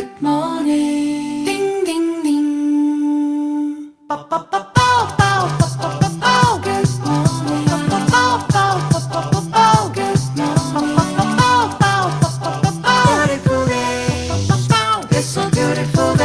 Good morning. Ding ding ding. Ba ba ba ba ba. Beautiful.